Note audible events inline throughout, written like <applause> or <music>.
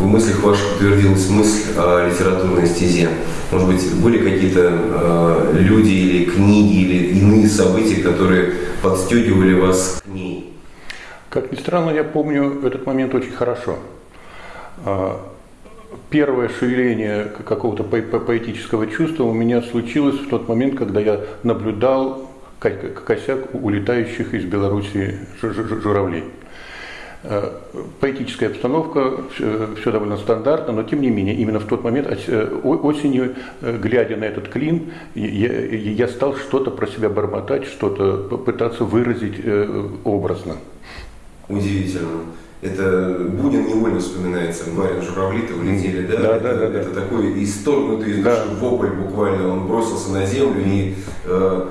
в мыслях ваших утвердилась мысль о литературной стезе? Может быть, были какие-то э, люди или книги, или иные события, которые подстегивали вас к ней? Как ни странно, я помню этот момент очень хорошо. А, первое шевеление какого-то поэтического чувства у меня случилось в тот момент, когда я наблюдал косяк улетающих из Белоруссии журавлей. Э, поэтическая обстановка, все довольно стандартно, но тем не менее, именно в тот момент, э, осенью, э, глядя на этот клин, я, я стал что-то про себя бормотать, что-то пытаться выразить образно. Удивительно. Это Бунин невольно вспоминается. Барин журавли-то улетели, да? Да, это, да, да. Это такой исторгнутый из да. вопль буквально. Он бросился на землю. И, э,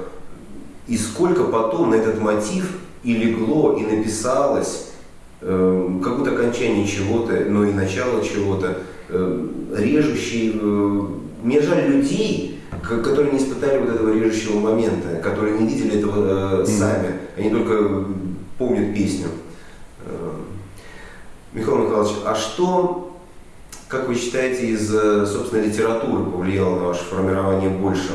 и сколько потом на этот мотив и легло, и написалось э, какое-то окончание чего-то, но и начало чего-то, э, режущий. Э, мне жаль людей, которые не испытали вот этого режущего момента, которые не видели этого э, сами. Они только помнят песню. Михаил Михайлович, а что, как вы считаете, из э, собственной литературы повлияло на ваше формирование больше?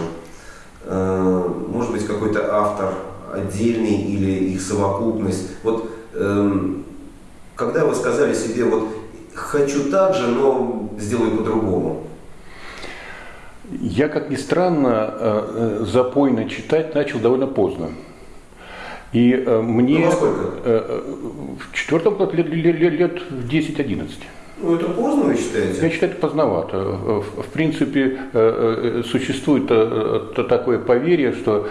Может быть, какой-то автор отдельный или их совокупность? Вот эм, когда вы сказали себе, вот хочу так же, но сделаю по-другому, я, как ни странно, э, запойно читать начал довольно поздно. И э, мне ну, э, э, в четвертом классе лет, лет, лет, лет в 10-11. Ну, это поздно, вы считаете? Я считаю, это поздновато. В принципе, существует такое поверье, что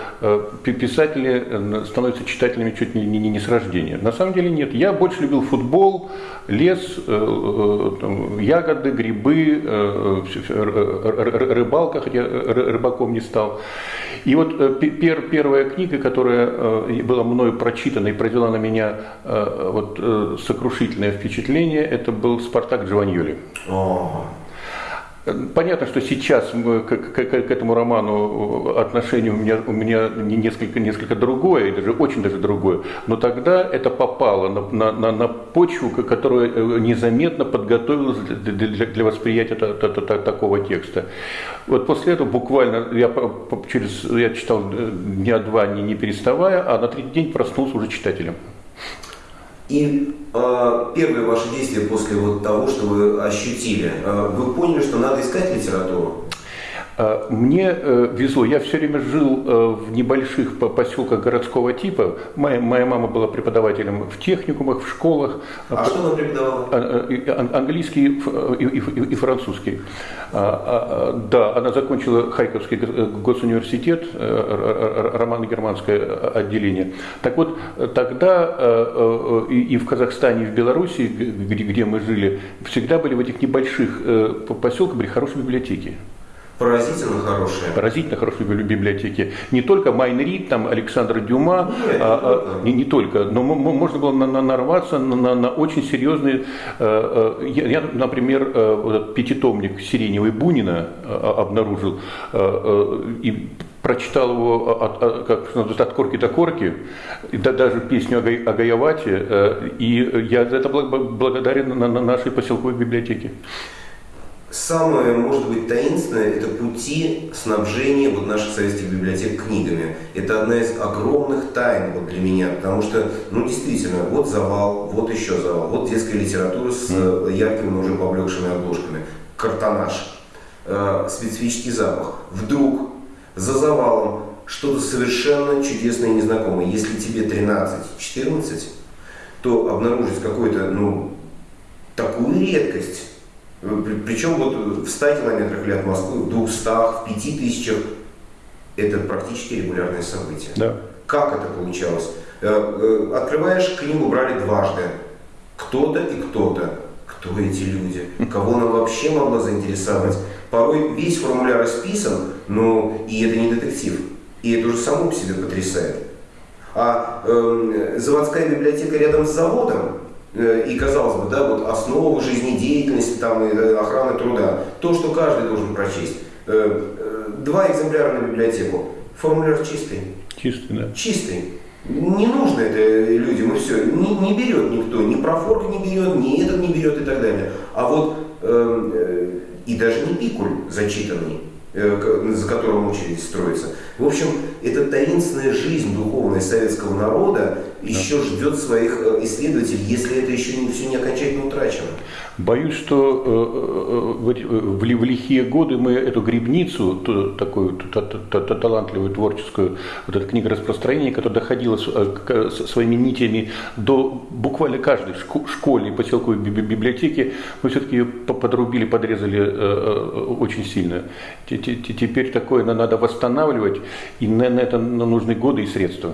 писатели становятся читателями чуть не, не, не с рождения. На самом деле нет. Я больше любил футбол, лес, ягоды, грибы, рыбалка, хотя рыбаком не стал. И вот э, пер, первая книга, которая э, была мною прочитана и произвела на меня э, вот, сокрушительное впечатление, это был «Спартак Джованьоли». Понятно, что сейчас к, к, к этому роману отношение у меня, у меня несколько, несколько другое, даже очень даже другое, но тогда это попало на, на, на, на почву, которая э, незаметно подготовилась для, для, для восприятия та, та, та, такого текста. Вот после этого буквально я, через, я читал дня два не, не переставая, а на третий день проснулся уже читателем. И э, первые ваши действия после вот того, что вы ощутили, э, вы поняли, что надо искать литературу? А, мне э, везло, я все время жил э, в небольших поселках городского типа. Моя, моя мама была преподавателем в техникумах, в школах. А что она преподавала? А, английский и, и, и, и французский. Да, она закончила Харьковский госуниверситет, э, романо-германское отделение. Так вот, тогда и в Казахстане, и в Беларуси, где, где мы жили, всегда были в этих небольших поселках были хорошие библиотеки. Поразительно хорошие. Поразительно хорошие библиотеки. Не только Майн Рид, там Александр Дюма, Нет, а, не, не только, но можно было на, на, нарваться на, на, на очень серьезные. Э, э, я, я например, э, вот пятитомник Сиреневой Бунина обнаружил и прочитал его от, от, как, от корки до корки, да, даже песню о, о Гаявате, и я за это благодарен на, на нашей поселковой библиотеке. Самое, может быть, таинственное – это пути снабжения вот наших советских библиотек книгами. Это одна из огромных тайн вот для меня, потому что, ну, действительно, вот завал, вот еще завал, вот детская литература с яркими, уже поблекшими обложками, картонаж. э, специфический запах. Вдруг за завалом что-то совершенно чудесное и незнакомое. Если тебе 13-14, то обнаружить какой-то, ну, такую редкость, причем вот в 100 километрах или от Москвы, в 200, в 5000, это практически регулярное событие. Да. Как это получалось? Э, э, открываешь книгу, брали дважды. Кто-то и кто-то. Кто эти люди? Кого она вообще могла заинтересовать? Порой весь формуляр расписан, но и это не детектив. И это уже само по себе потрясает. А э, заводская библиотека рядом с заводом, э, и казалось бы, да, вот основа жизнедеятельности, там, и, э, охраны труда, то, что каждый должен прочесть. Э, э, два экземпляра на библиотеку. Формуляр чистый. Чистый, да. Чистый. Не нужно это людям, и все. Не, не берет никто, ни профорг не берет, ни этот не берет и так далее. А вот э, э, и даже не пикуль зачитанный, э, за которым очередь строится. В общем, эта таинственная жизнь духовная советского народа еще ждет своих э, исследователей, если это еще не, все не окончательно утрачено. Боюсь, что э, э, в, лихие годы мы эту грибницу, ту, такую талантливую творческую вот эту книгу распространения, которая доходила своими нитями до буквально каждой школьной поселковой библиотеки, мы все-таки ее подрубили, подрезали очень сильно. Теперь такое надо восстанавливать, и на это нужны годы и средства.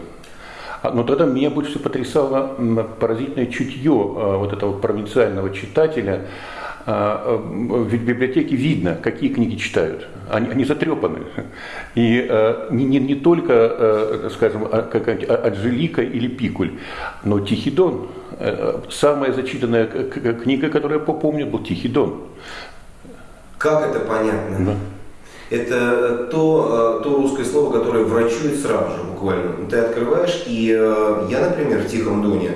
А, но тогда меня больше всего потрясало поразительное чутье а, вот этого провинциального читателя. А, ведь в библиотеке видно, какие книги читают. Они, они затрепаны. И не, не, не только, скажем, какая-нибудь Анжелика или Пикуль, но Тихий Дон. Самая зачитанная книга, которую я помню, был Тихий Дон. Как это понятно? Да. Это то, то русское слово, которое врачует сразу же буквально. Ты открываешь, и э, я, например, в Тихом Доне,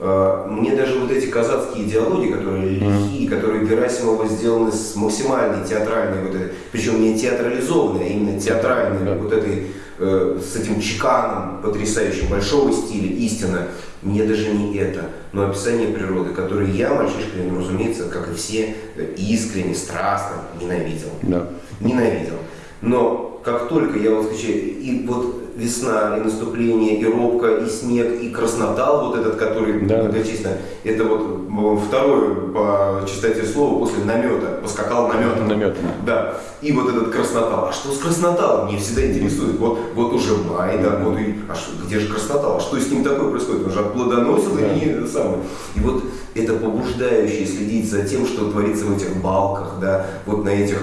э, мне даже вот эти казацкие диалоги, которые лихие, которые Герасимова сделаны с максимальной театральной, вот этой, причем не театрализованной, а именно театральной, вот этой, э, с этим чеканом потрясающим, большого стиля, истина, мне даже не это, но описание природы, которое я, мальчишкой, ну, разумеется, как и все, искренне, страстно ненавидел. Да. Ненавидел. Но как только я вот скачаю, и вот весна, и наступление, и робка, и снег, и краснотал вот этот, который да. многочисленно, это вот второе по частоте слова после намета, поскакал намет. Намет. Да. И вот этот краснотал. А что с красноталом? Мне всегда интересует. Вот, вот уже май, да, вот и, а что, где же краснотал? А что с ним такое происходит? Он же отплодоносил да. и самое. И вот это побуждающее следить за тем, что творится в этих балках, да, вот на этих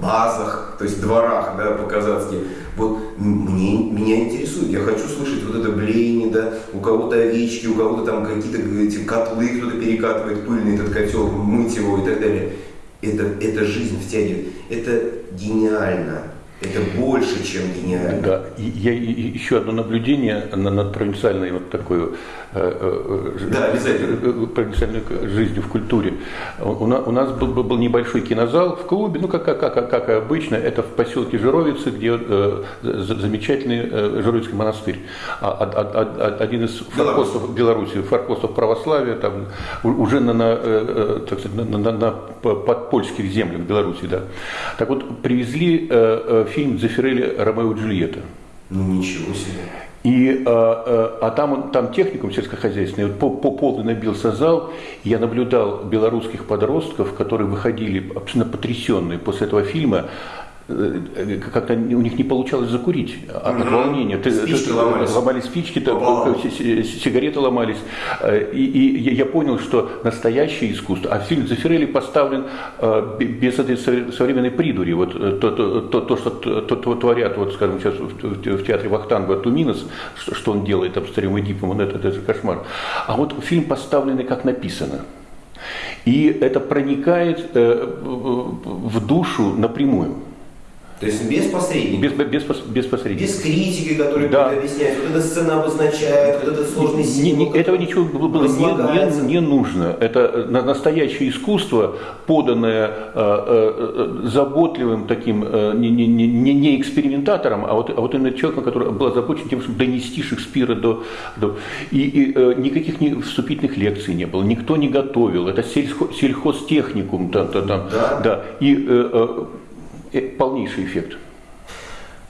базах, то есть дворах, да, по-казацки. Вот мне, меня интересует, я хочу слышать вот это блеяние, да, у кого-то овечки, у кого-то там какие-то эти котлы, кто-то перекатывает пыльный этот котел, мыть его и так далее. Это, это жизнь втягивает. Это гениально. Это больше, чем гениально. Да, и, я, и, еще одно наблюдение над провинциальной вот такой э, э, да, э, провинциальной жизнью в культуре. У, у нас был, был небольшой кинозал в клубе, ну как, как, как, как обычно, это в поселке Жировицы, где э, замечательный э, Жировицкий монастырь. А, а, а, один из форпостов Беларуси, форпостов православия, там уже на, на, так сказать, на, на, на подпольских землях Беларуси, да. Так вот, привезли э, фильм Дзефирелли «Ромео и Джульетта». Ну ничего себе. И, а, а там, там техникум сельскохозяйственный, вот по, по полный набился зал, я наблюдал белорусских подростков, которые выходили абсолютно потрясенные после этого фильма, как-то у них не получалось закурить от угу. волнения. Спички ты, ломались. Ломались спички, то, сигареты ломались. Э, и, и я понял, что настоящее искусство, а фильм Зафирелли поставлен э, без этой современной придури. Вот то, то, то, то что то, то, творят, вот, скажем, сейчас в, в театре Вахтанга Туминос, что, что он делает там с царем Эдипом, это, это же кошмар. А вот фильм поставленный как написано. И это проникает в душу напрямую. То есть без посредников. Без, без, без посредников. Без критики, которые да. объяснять, вот эта сцена обозначает, вот этот сложный символ. Не, не, этого ничего было не, не, не нужно. Это настоящее искусство, поданное э, э, заботливым таким, э, не, не, не, не экспериментатором, а вот, а вот именно человеком, который был озабочен тем, чтобы донести Шекспира до... до и, и э, никаких не, вступительных лекций не было, никто не готовил. Это сельхо, сельхозтехникум. Там, там, да. да. И э, э полнейший эффект.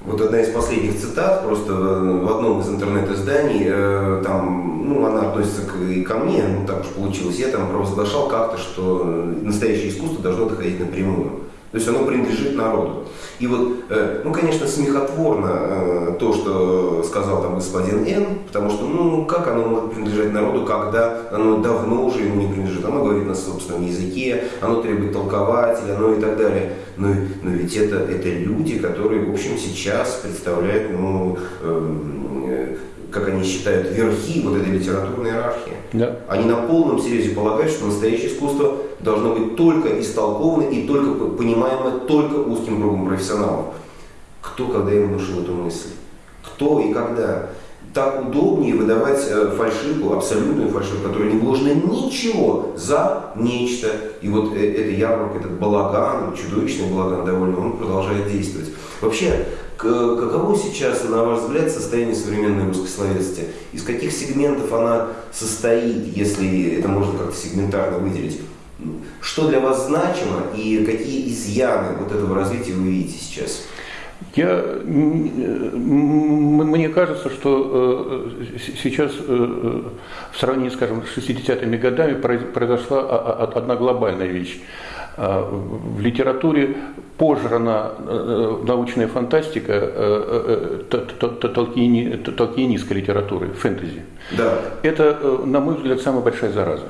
Вот одна из последних цитат, просто в одном из интернет-изданий, э, там, ну, она относится к, и ко мне, ну, так уж получилось, я там провозглашал как-то, что настоящее искусство должно доходить напрямую. То есть оно принадлежит народу. И вот, э, ну, конечно, смехотворно э, то, что сказал там господин Н, потому что, ну, как оно может принадлежать народу, когда оно давно уже ему не принадлежит. Оно говорит на собственном языке, оно требует толкователя, ну и так далее. Но, но ведь это, это люди, которые, в общем, сейчас представляют, ну, э, как они считают, верхи вот этой литературной иерархии. Да. Они на полном серьезе полагают, что настоящее искусство должно быть только истолковано и только понимаемо только узким кругом профессионалов. Кто когда им внушил эту мысль? Кто и когда? Так удобнее выдавать э, фальшивку, абсолютную фальшивку, в которой не вложено ничего за нечто. И вот э, эта ярмарка, этот балаган, чудовищный балаган довольно, он продолжает действовать. Вообще, Каково сейчас, на ваш взгляд, состояние современной русской словесности? Из каких сегментов она состоит, если это можно как-то сегментарно выделить? Что для вас значимо и какие изъяны вот этого развития вы видите сейчас? Я, мне кажется, что э, сейчас э, в сравнении, скажем, с 60-ми годами произошла одна глобальная вещь. А, в литературе пожрана э, научная фантастика толкинистской литературы, фэнтези. Да. Это, на мой взгляд, самая большая зараза.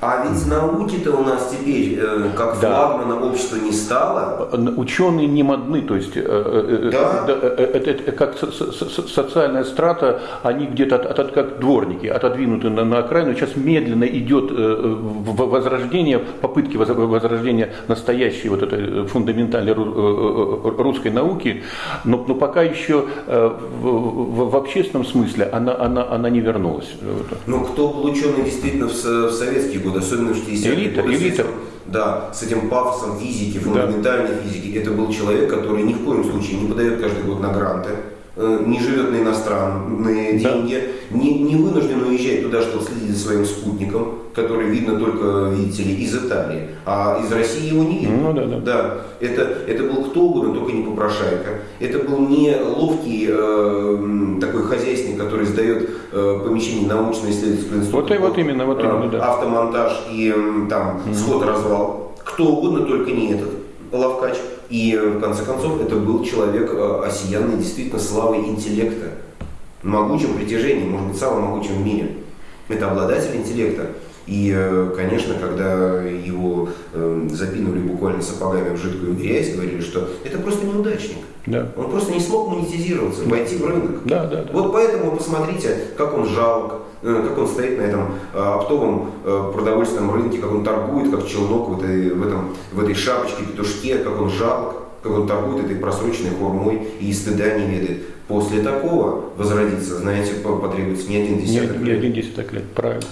А ведь науки-то у нас теперь, э, как да. флагмана общества, не стало. Ученые не модны, то есть э, э, да. это, это как социальная страта, они где-то от, от, как дворники, отодвинуты на, на окраину. Сейчас медленно идет возрождение, попытки возрождения настоящей вот этой фундаментальной русской науки, но, но пока еще в, в общественном смысле она, она, она не вернулась. Но кто был ученый действительно в, в советские годы, особенно в 60-е элита, годы. Элита. Да, с этим пафосом физики, фундаментальной да. физики. Это был человек, который ни в коем случае не подает каждый год на гранты, э, не живет на иностранные да. деньги, не, не вынужден уезжать туда, чтобы следить за своим спутником, который видно только, видите ли, из Италии, а из России его не видно. Ну, да, да. да это, это был кто угодно, только не попрошайка. Это был не ловкий э, такой хозяйственник, который сдает э, помещение научно-исследовательского института. Вот, вот именно, вот именно, да. Автомонтаж и э, там mm-hmm. сход-развал. Кто угодно, только не этот ловкач. И в конце концов это был человек э, осиянный действительно славой интеллекта, могучим притяжением, может быть, самым могучим в мире. Это обладатель интеллекта. И, э, конечно, когда его э, запинули буквально сапогами в жидкую грязь, говорили, что это просто неудачник. Да. Он просто не смог монетизироваться, войти в рынок. Да, да, да. Вот поэтому посмотрите, как он жалок, э, как он стоит на этом оптовом продовольственном рынке, как он торгует, как челнок в этой, в этом, в этой шапочке, петушке, как он жалок, как он торгует этой просроченной хурмой и стыда не ведает. После такого возродиться, знаете, потребуется не один десяток лет. Не один десяток лет, правильно.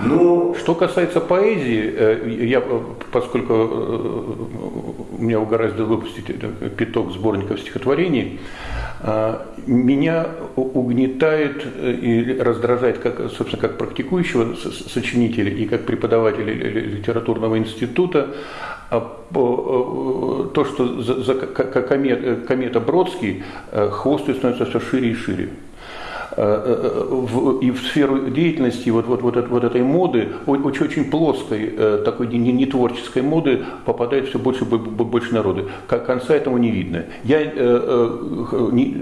Ну, что касается поэзии, э, я, поскольку э, меня угораздило выпустить пяток сборников стихотворений, э, меня угнетает и раздражает, как, собственно, как практикующего сочинителя и как преподавателя литературного института, то, что за комета Бродский хвост становится все шире и шире. Э, э, и в сферу деятельности вот, вот, вот, вот этой моды, очень, очень плоской, э, такой не, не творческой моды попадает все больше и больше народу. Конца этому не видно. Я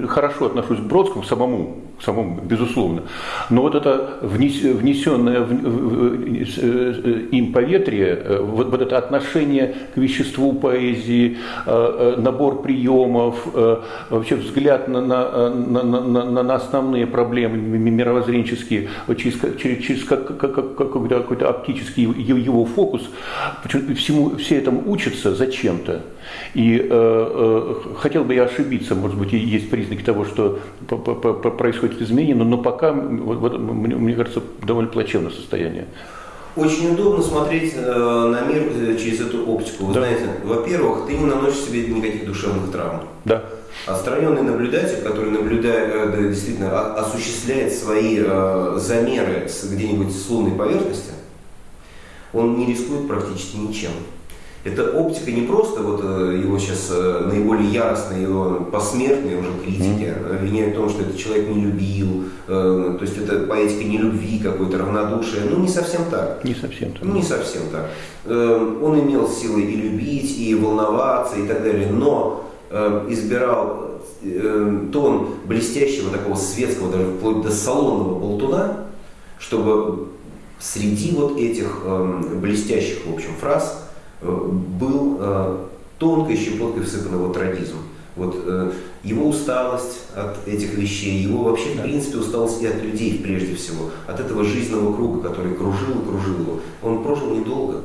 хорошо отношусь к Бродскому самому, самому, безусловно, но вот это внесенное им поветрие, вот, вот это отношение к веществу поэзии, набор приемов, вообще взгляд на, на, на, на, на основные проблемы мировоззренческие через, через, через как, как, как, какой-то, какой-то оптический его фокус, всему, все этому учатся зачем-то. И э, э, хотел бы я ошибиться, может быть, есть признаки того, что происходит изменение, но, но пока, вот, вот, мне кажется, довольно плачевное состояние. Очень удобно смотреть э, на мир э, через эту оптику. Вы да. знаете, во-первых, ты не наносишь себе никаких душевных травм. Да. Отстраненный наблюдатель, который наблюдает, э, действительно осуществляет свои э, замеры где-нибудь с лунной поверхности, он не рискует практически ничем. Это оптика не просто вот э, его сейчас наиболее яростные, его посмертные уже критики mm-hmm. обвиняют в том, что этот человек не любил, то есть это поэтика не любви какой-то, равнодушие. Ну, не совсем так. Не совсем так. Ну, не совсем так. Он имел силы и любить, и волноваться, и так далее, но избирал тон блестящего такого светского, даже вплоть до салонного болтуна, чтобы среди вот этих блестящих, в общем, фраз Э, был э, тонкой щепоткой всыпан его трагизм. Вот э, его усталость от этих вещей, его вообще, в принципе, усталость и от людей прежде всего, от этого жизненного круга, который кружил и кружил его. Он прожил недолго.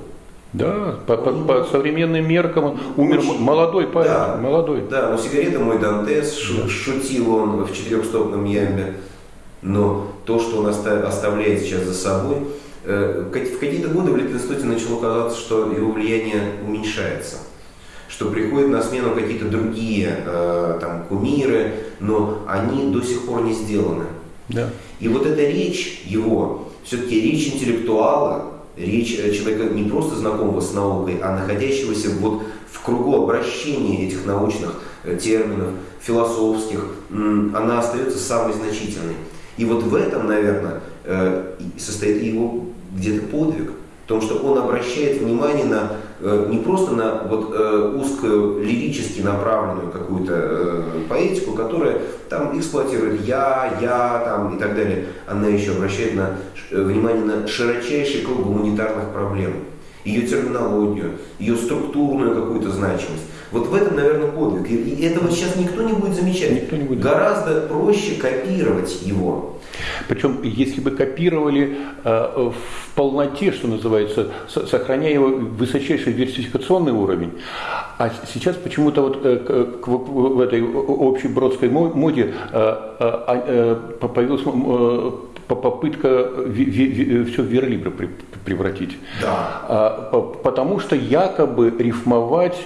Да, по, по, по современным меркам он умер Очень, молодой парень, да, молодой. Да, но сигарета мой Дантес, да. шутил он в четырехстопном ямбе, но то, что он оставляет сейчас за собой, Э, в какие-то годы в Литинституте начало казаться, что его влияние уменьшается, что приходят на смену какие-то другие э, там, кумиры, но они до сих пор не сделаны. Да. И вот эта речь его, все-таки речь интеллектуала, речь э, человека не просто знакомого с наукой, а находящегося вот в кругу обращения этих научных терминов, философских, она остается самой значительной. И вот в этом, наверное, состоит его где-то подвиг, в том, что он обращает внимание на э, не просто на вот, э, узкую лирически направленную какую-то э, поэтику, которая там эксплуатирует я, я там, и так далее. Она еще обращает на, внимание на широчайший круг гуманитарных проблем, ее терминологию, ее структурную какую-то значимость. Вот в этом, наверное, подвиг. И этого сейчас никто не будет замечать. Никто не будет. Гораздо проще копировать его. Причем, если бы копировали э, в полноте, что называется, сохраняя его высочайший диверсификационный уровень, а сейчас почему-то вот э, к, к, в этой общей бродской моде э, э, э, появилась э, попытка все в верлибр превратить. Да. А, потому что якобы рифмовать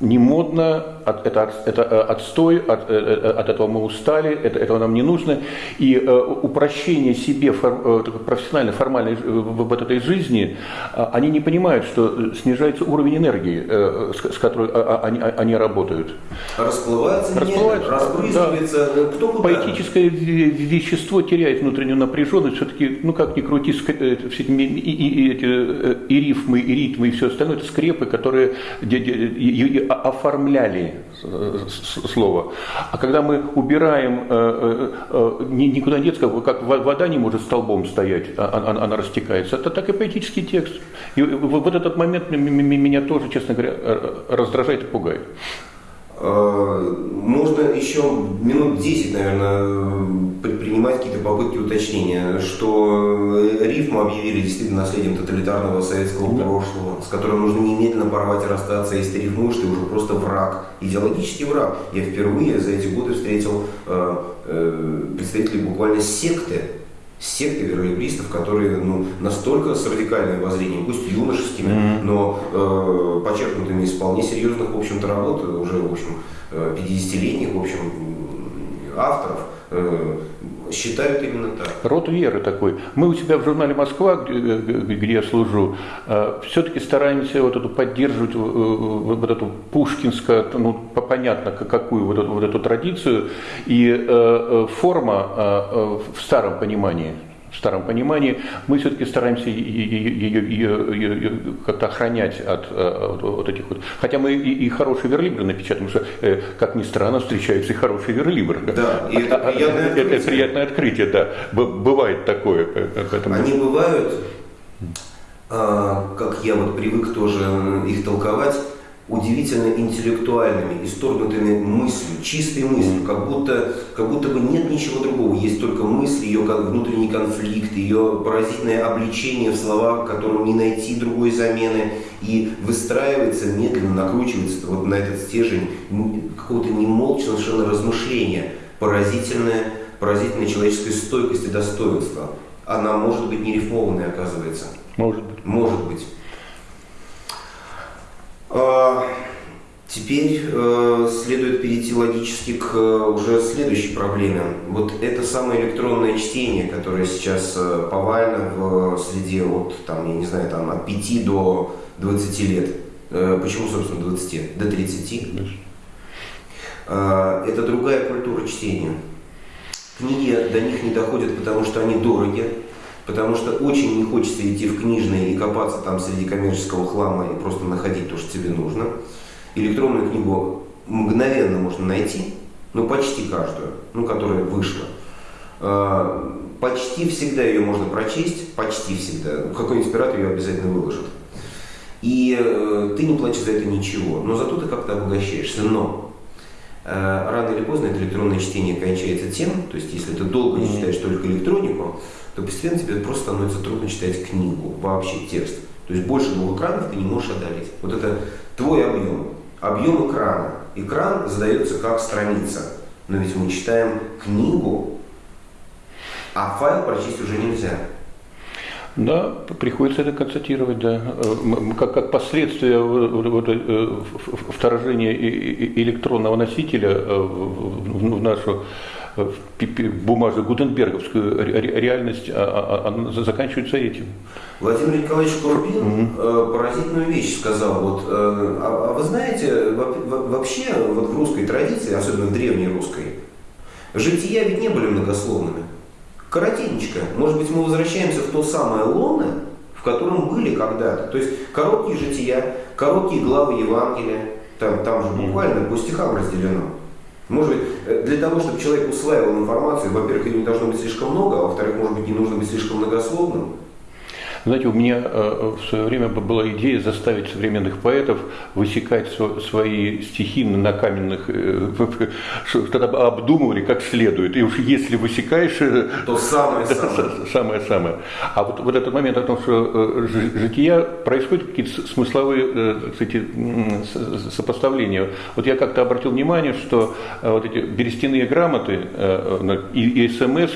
не модно, от, это, это э, отстой, от, э, э, от этого мы устали, это, этого нам не нужно. И э, упрощение себе фор, профессиональной, формальной в, в этой жизни, они не понимают, что снижается уровень энергии, э, с, с которой а, а, они, а, они работают. Расплывается, Расплывается разбрызгивается, да. кто куда. Поэтическое вещество теряет внутреннюю напряженность, все-таки, ну как ни крути, все эти и, и, и, и рифмы, и ритмы, и все остальное, это скрепы, которые оформляли э, слово. А когда мы убираем, э, э, никуда нет, как вода не может столбом стоять, а, а, она растекается, это так и поэтический текст. И вот этот момент меня тоже, честно говоря, раздражает и пугает. Э, можно еще минут 10, наверное, предпринимать какие-то попытки уточнения, что рифму объявили действительно наследием тоталитарного советского да. прошлого, с которым нужно немедленно порвать и расстаться, если ты рифмуешь, ты уже просто враг, идеологический враг. Я впервые за эти годы встретил э, э, представителей буквально секты, секты веролибристов, которые ну, настолько с радикальным воззрением, пусть юношескими, mm-hmm. но э, почерпнутыми из вполне серьезных, в общем-то, работ, уже, в общем, 50-летних, в общем, авторов, э, считают именно так. Род веры такой. Мы у себя в журнале «Москва», где я служу, э, все-таки стараемся вот эту поддерживать э, вот эту пушкинскую, ну, понятно, какую вот эту, вот эту традицию. И форма в старом понимании – в старом понимании, мы все-таки стараемся ее, ее, ее, как-то охранять от, э, от вот этих вот. Хотя мы и, и хорошие верлибры напечатаем, что, э, как ни странно, встречаются и хорошие верлибры. Да, и это, а, приятное это, открытие. это приятное открытие, да. Бывает такое. Поэтому... Они бывают, а, как я вот привык тоже их толковать, удивительно интеллектуальными, исторгнутыми мыслью, чистой мыслью, как будто, как будто бы нет ничего другого, есть только мысль, ее внутренний конфликт, ее поразительное обличение в словах, которым не найти другой замены, и выстраивается медленно, накручивается вот на этот стержень какого-то немолчного совершенно размышления, поразительное, поразительная человеческая стойкость и достоинство. Она может быть не рифмованной, оказывается. Может быть. Может быть. А, теперь э, следует перейти логически к э, уже следующей проблеме. Вот это самое электронное чтение, которое сейчас э, повально в среде от, там, я не знаю, там, от 5 до 20 лет. Э, почему, собственно, 20? До 30? Э, это другая культура чтения. Книги до них не доходят, потому что они дороги, потому что очень не хочется идти в книжные и копаться там среди коммерческого хлама и просто находить то, что тебе нужно. Электронную книгу мгновенно можно найти, ну почти каждую, ну которая вышла. Э, почти всегда ее можно прочесть, почти всегда. Какой-нибудь пират ее обязательно выложит. И э, ты не платишь за это ничего, но зато ты как-то обогащаешься. Но э, рано или поздно это электронное чтение кончается тем, то есть если ты долго не читаешь только электронику, то постепенно тебе просто становится трудно читать книгу, вообще текст. То есть больше двух экранов ты не можешь одолеть. Вот это твой объем, объем экрана. Экран задается как страница. Но ведь мы читаем книгу, а файл прочесть уже нельзя. Да, приходится это констатировать, да. Как, как последствие вот, э, вторжения электронного носителя э, в нашу бумажную гутенберговскую реальность а, а, а, заканчивается этим. Владимир Николаевич Курбин mm-hmm. поразительную вещь сказал. Вот, а вы знаете, вообще вот в русской традиции, особенно в древней русской, жития ведь не были многословными. Коротенечко. Может быть, мы возвращаемся в то самое лоно, в котором были когда-то. То есть короткие жития, короткие главы Евангелия, там, там же буквально по стихам разделено. Может быть, э, для того, чтобы человек усваивал информацию, во-первых, ее не должно быть слишком много, а во-вторых, может быть, не нужно быть слишком многословным. Знаете, у меня э, в свое время была идея заставить современных поэтов высекать свои стихи на каменных, э, <laughs> тогда обдумывали как следует. И уж если высекаешь... Э, То самое-самое. <laughs> <laughs> Самое-самое. А вот, вот этот момент о том, что жития происходят какие-то смысловые кстати, сопоставления. Вот я как-то обратил внимание, что вот эти берестяные грамоты и, и смс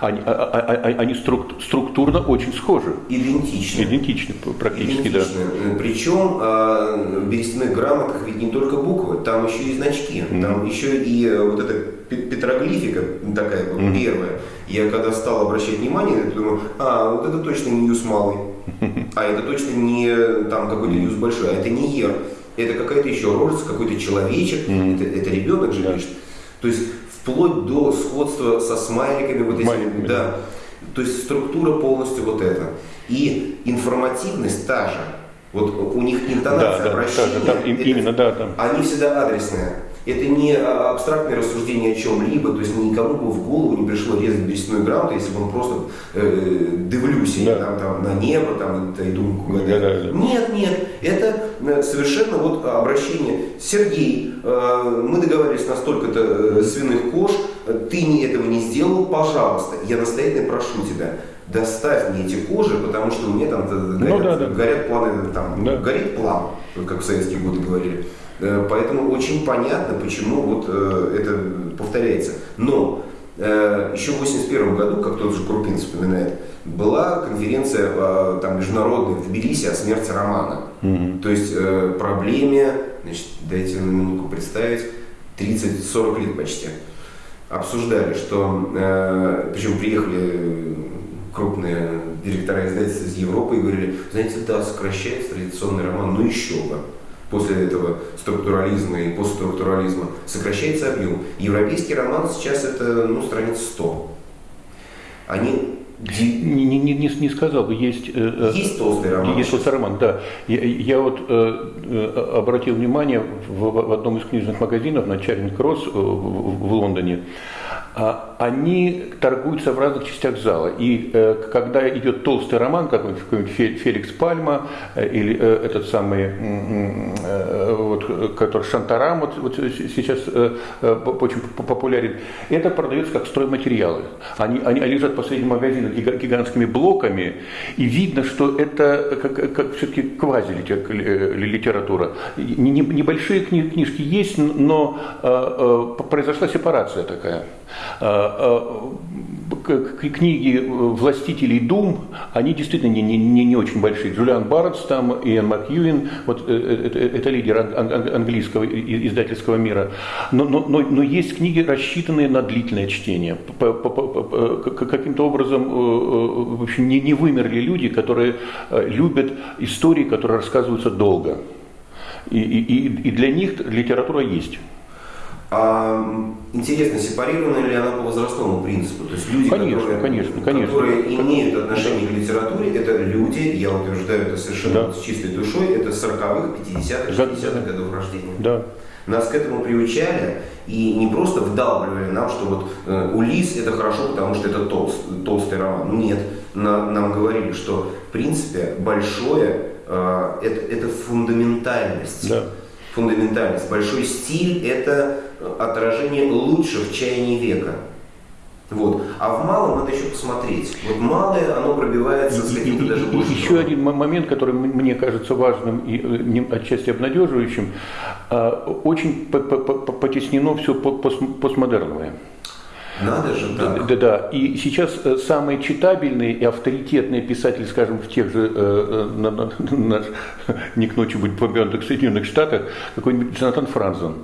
они, а, а, а, они структурно очень схожи. Идентичны. Идентичны практически, Идентичны. да. Причем э, в берестяных грамотах ведь не только буквы, там еще и значки, mm-hmm. там еще и э, вот эта петроглифика такая вот mm-hmm. первая. Я когда стал обращать внимание, я думаю, а, вот это точно не юз малый, <laughs> а это точно не там какой-то юз большой, а это не ер. Это какая-то еще рожица, какой-то человечек, mm-hmm. это, это ребенок же пишет. То есть вплоть до сходства со смайликами вот этими, да. То есть структура полностью вот эта. И информативность та же. Вот у них интонация да, обращения, да, там, это, именно, да, там. они всегда адресные. Это не а, абстрактное рассуждение о чем-либо, то есть никому бы в голову не пришло резать берестяную грамоту, если бы он просто э, дивлюсь да. там, там, на небо там, и думку да, да, да. Нет, нет, это э, совершенно вот обращение. Сергей, э, мы договорились на столько-то э, свиных кож, ты не этого не сделал, пожалуйста, я настоятельно прошу тебя доставь мне эти кожи, потому что у меня там горят, ну, да, да. горят планы, там, да. горит план, как в советские годы говорили. Э, поэтому очень понятно, почему вот э, это повторяется. Но э, еще в 1981 году, как тот же Крупин вспоминает, была конференция там, международная в Тбилиси о смерти романа. Mm-hmm. То есть проблеме, значит, дайте на минутку представить, 30-40 лет почти. Обсуждали, что, причем приехали крупные директора издательств из Европы и говорили, знаете, да, сокращается традиционный роман, ну еще бы. После этого структурализма и постструктурализма сокращается объем. Европейский роман сейчас это ну, страниц 100. Они не, не, не, не сказал бы, есть, э, э, есть толстый роман. Есть толстый роман, да. Я, я вот э, обратил внимание в, в одном из книжных магазинов на Чаринг Кросс в, в Лондоне. А, они торгуются в разных частях зала. И э, когда идет толстый роман, какой-нибудь, какой Феликс Пальма, э, или э, этот самый, э, вот, который Шантарам вот, вот сейчас э, э очень популярен, это продается как стройматериалы. Они, они, они лежат посреди магазина гигантскими блоками, и видно, что это как, как все-таки квази-литература. Небольшие книжки есть, но э, э, произошла сепарация такая. Э, э, книги властителей Дум, они действительно не, не, не очень большие. Джулиан Барретс там, Иэн Макьюин, вот э, это, это лидер английского издательского мира. Но, но, но, но есть книги, рассчитанные на длительное чтение. Каким-то образом в общем, не, не вымерли люди, которые любят истории, которые рассказываются долго. И, и, и для них литература есть. А интересно, сепарирована ли она по возрастному принципу? То есть люди, конечно, которые, конечно, конечно. которые имеют отношение к литературе, это люди, я утверждаю это совершенно Да. с чистой душой, это 40-х, 50-х, Да. 60-х годов рождения. Да. Нас к этому приучали и не просто вдалбливали нам, что вот э, Улис это хорошо, потому что это толст, толстый роман. Нет, На- нам говорили, что в принципе большое э, это, это фундаментальность. Да. Фундаментальность. Большой стиль это отражение лучших чаяний века. Вот. А в малом надо еще посмотреть. Вот малое, оно пробивается с каким-то даже большим еще трудом. один мо- момент, который мне кажется важным и э, отчасти обнадеживающим, а, очень по- по- по- потеснено все постмодерновое. Надо же Да, да, да. И сейчас э, самые читабельные и авторитетные писатели, скажем, в тех же, э, э, на- на- <laughs> наш, <laughs> не к ночи будет помянутых Соединенных Штатах, какой-нибудь Джонатан Франзен.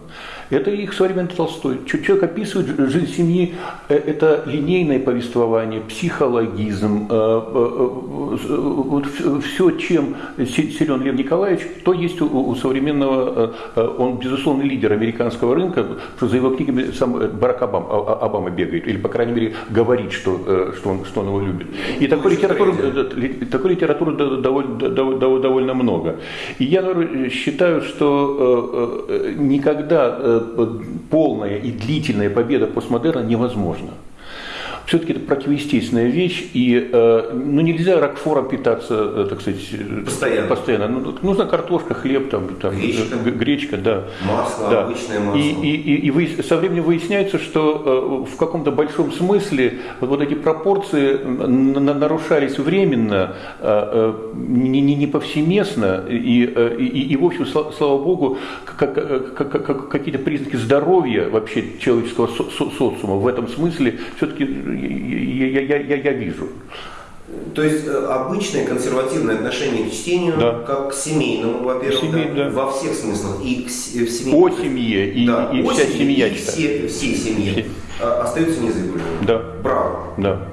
Это их современный Толстой. Человек описывает жизнь семьи, э, это линейное повествование, психологизм, э, э, вот все, чем си- силен Лев Николаевич, то есть у, современного, он безусловно лидер американского рынка, что за его книгами сам Барак Обам- а- Обама бегает, или, по крайней мере, говорит, что, что, он, что он его любит. И такой литературы, такой литературы до- довольно, дов- дов- довольно много. И я наверное, считаю, что никогда полная и длительная победа постмодерна невозможна. Все-таки это противоестественная вещь, и э, ну, нельзя ракфором питаться, э, так сказать, Постоянно. постоянно. Ну, нужна картошка, хлеб, там, там, Гречка. гречка, да. Масло, Да. обычное масло. И, и, и, и выяс- со временем выясняется, что э, в каком-то большом смысле вот, вот эти пропорции нарушались временно, не, не, не повсеместно, и, и, и, в общем, сла- слава богу, как- как- как- как- какие-то признаки здоровья вообще человеческого со- со- социума в этом смысле все-таки я, я, я, я вижу. То есть э, обычное консервативное отношение к чтению, Да. как к семейному, во-первых, Семей, да, да. во всех смыслах, и к э, в семье. О семье и, Да, и о вся семье, семья и читает. все, всей семье Все. а, остаются незыблемыми. Да. Браво. Да.